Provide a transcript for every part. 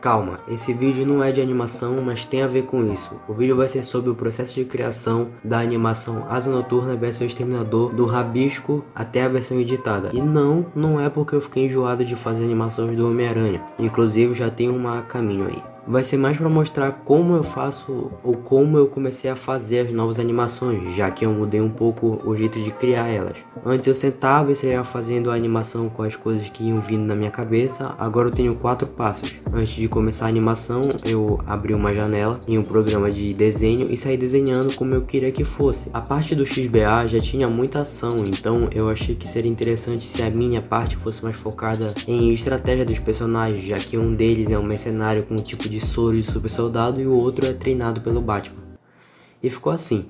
Calma, esse vídeo não é de animação, mas tem a ver com isso. O vídeo vai ser sobre o processo de criação da animação Asa Noturna versão Exterminador do Rabisco até a versão editada. E não, não é porque eu fiquei enjoado de fazer animações do Homem-Aranha. Inclusive já tem uma a caminho aí vai ser mais para mostrar como eu faço ou como eu comecei a fazer as novas animações, já que eu mudei um pouco o jeito de criar elas. Antes eu sentava e saia fazendo a animação com as coisas que iam vindo na minha cabeça, agora eu tenho quatro passos. Antes de começar a animação, eu abri uma janela em um programa de desenho e saí desenhando como eu queria que fosse. A parte do XBA já tinha muita ação, então eu achei que seria interessante se a minha parte fosse mais focada em estratégia dos personagens, já que um deles é um mercenário com um tipo de de soro de super soldado e o outro é treinado pelo Batman. E ficou assim.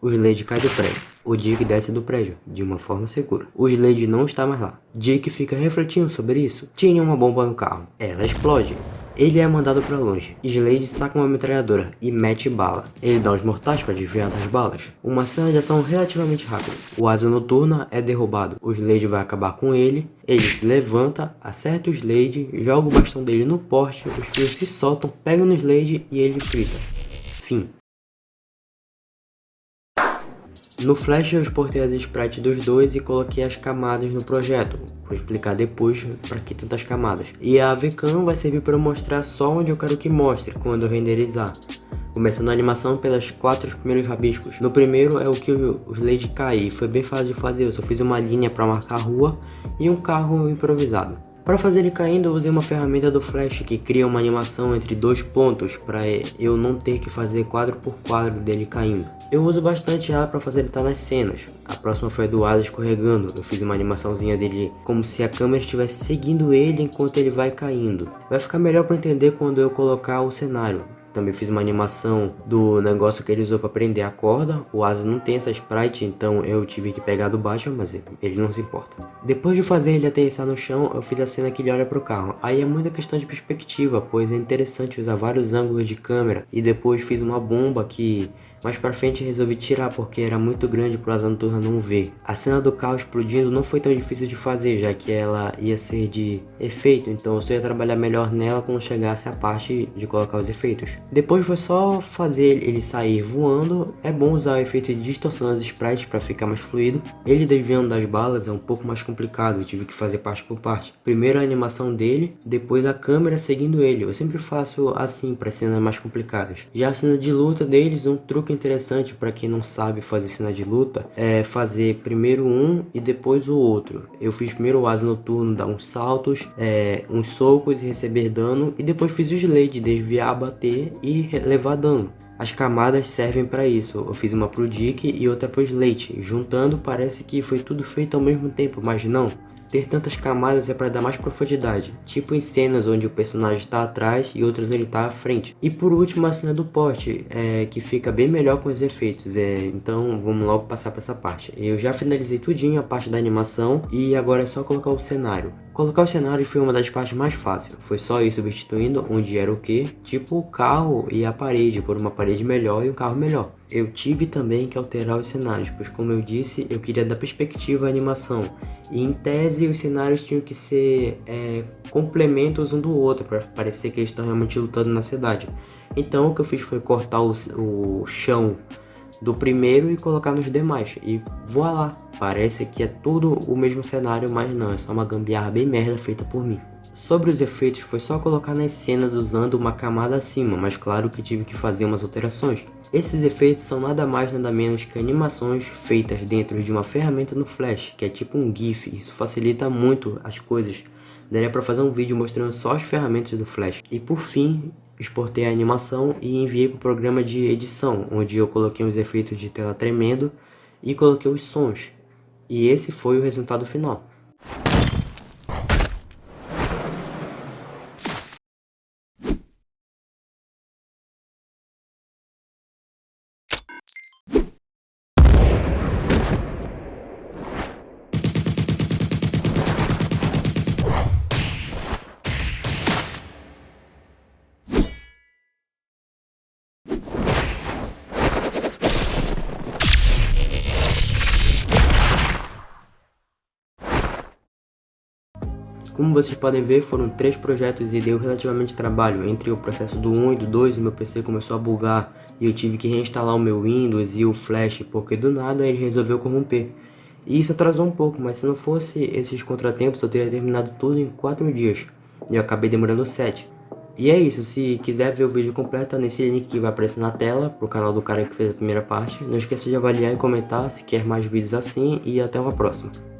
O Slade cai do prédio. O Dick desce do prédio, de uma forma segura. O Slade não está mais lá. Dick fica refletindo sobre isso. Tinha uma bomba no carro. Ela explode. Ele é mandado para longe. Slade saca uma metralhadora e mete bala. Ele dá os mortais para desviar das balas. Uma cena de ação relativamente rápida. O Asa Noturna é derrubado. O Slade vai acabar com ele. Ele se levanta, acerta o Slade, joga o bastão dele no porte, os fios se soltam, pegam no Slade e ele frita. Fim. No Flash eu exportei as sprites dos dois e coloquei as camadas no projeto. Vou explicar depois para que tantas camadas. E a VCAM vai servir para mostrar só onde eu quero que mostre quando eu renderizar. Começando a animação pelas quatro primeiros rabiscos. No primeiro é o que o Slade cai, foi bem fácil de fazer, eu só fiz uma linha para marcar a rua e um carro improvisado. Para fazer ele caindo, eu usei uma ferramenta do Flash que cria uma animação entre dois pontos para eu não ter que fazer quadro por quadro dele caindo. Eu uso bastante ela para estar nas cenas. A próxima foi a do Asa escorregando. Eu fiz uma animaçãozinha dele como se a câmera estivesse seguindo ele enquanto ele vai caindo. Vai ficar melhor para entender quando eu colocar o cenário. Também fiz uma animação do negócio que ele usou para prender a corda. O Asa não tem essa sprite, então eu tive que pegar do Batman, mas ele não se importa. Depois de fazer ele aterrissar no chão, eu fiz a cena que ele olha pro carro. Aí é muita questão de perspectiva, pois é interessante usar vários ângulos de câmera. E depois fiz uma bomba que mais pra frente resolvi tirar porque era muito grande pro Asa Noturna não ver. A cena do carro explodindo não foi tão difícil de fazer, já que ela ia ser de efeito, então eu só ia trabalhar melhor nela quando chegasse a parte de colocar os efeitos. Depois foi só fazer ele sair voando, é bom usar o efeito de distorção das sprites para ficar mais fluido. Ele desviando das balas é um pouco mais complicado, eu tive que fazer parte por parte. Primeiro a animação dele, depois a câmera seguindo ele. Eu sempre faço assim para cenas mais complicadas. Já a cena de luta deles, um truque interessante para quem não sabe fazer cena de luta é fazer primeiro um e depois o outro. Eu fiz primeiro o asa noturno, dar uns saltos, é, uns socos e receber dano e depois fiz o Slade, desviar, bater e levar dano. As camadas servem para isso, eu fiz uma pro Dick e outra pro Slate, juntando parece que foi tudo feito ao mesmo tempo, mas não. Ter tantas camadas é para dar mais profundidade, tipo em cenas onde o personagem está atrás e outras ele está à frente. E por último a cena do porte, é, que fica bem melhor com os efeitos, é, então vamos logo passar para essa parte. Eu já finalizei tudinho a parte da animação e agora é só colocar o cenário. Colocar o cenário foi uma das partes mais fáceis, foi só ir substituindo onde era o que, tipo o carro e a parede, por uma parede melhor e um carro melhor. Eu tive também que alterar os cenários, pois como eu disse, eu queria dar perspectiva à animação. E em tese os cenários tinham que ser é, complementos um do outro, para parecer que eles estão realmente lutando na cidade. Então o que eu fiz foi cortar o, o chão do primeiro e colocar nos demais. E voilá, parece que é tudo o mesmo cenário, mas não, é só uma gambiarra bem merda feita por mim. Sobre os efeitos, foi só colocar nas cenas usando uma camada acima, mas claro que tive que fazer umas alterações. Esses efeitos são nada mais nada menos que animações feitas dentro de uma ferramenta no Flash, que é tipo um GIF, isso facilita muito as coisas. Daria para fazer um vídeo mostrando só as ferramentas do Flash. E por fim, exportei a animação e enviei para o programa de edição, onde eu coloquei os efeitos de tela tremendo e coloquei os sons. E esse foi o resultado final. Como vocês podem ver, foram três projetos e deu relativamente trabalho. Entre o processo do 1 e do 2, o meu PC começou a bugar e eu tive que reinstalar o meu Windows e o Flash porque do nada ele resolveu corromper. E isso atrasou um pouco, mas se não fosse esses contratempos eu teria terminado tudo em 4 dias. E eu acabei demorando 7. E é isso, se quiser ver o vídeo completo, nesse link que vai aparecer na tela, pro canal do cara que fez a primeira parte. Não esqueça de avaliar e comentar se quer mais vídeos assim e até uma próxima.